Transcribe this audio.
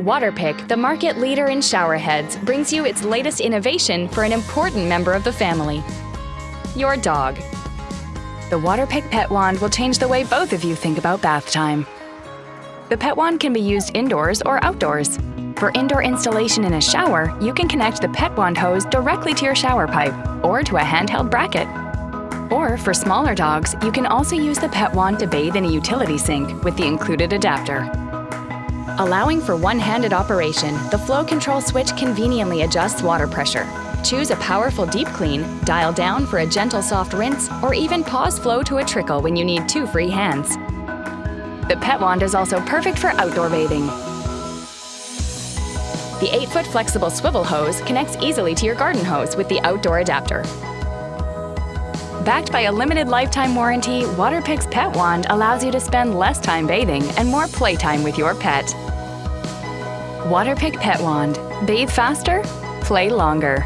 Waterpik, the market leader in shower heads, brings you its latest innovation for an important member of the family your dog. The Waterpik Pet Wand will change the way both of you think about bath time. The Pet Wand can be used indoors or outdoors. For indoor installation in a shower, you can connect the Pet Wand hose directly to your shower pipe or to a handheld bracket. Or for smaller dogs, you can also use the Pet Wand to bathe in a utility sink with the included adapter. Allowing for one-handed operation, the flow control switch conveniently adjusts water pressure. Choose a powerful deep clean, dial down for a gentle soft rinse, or even pause flow to a trickle when you need two free hands. The Pet Wand is also perfect for outdoor bathing. The 8-foot flexible swivel hose connects easily to your garden hose with the outdoor adapter. Backed by a limited lifetime warranty, Waterpik's Pet Wand allows you to spend less time bathing and more playtime with your pet. Waterpik Pet Wand. Bathe faster, play longer.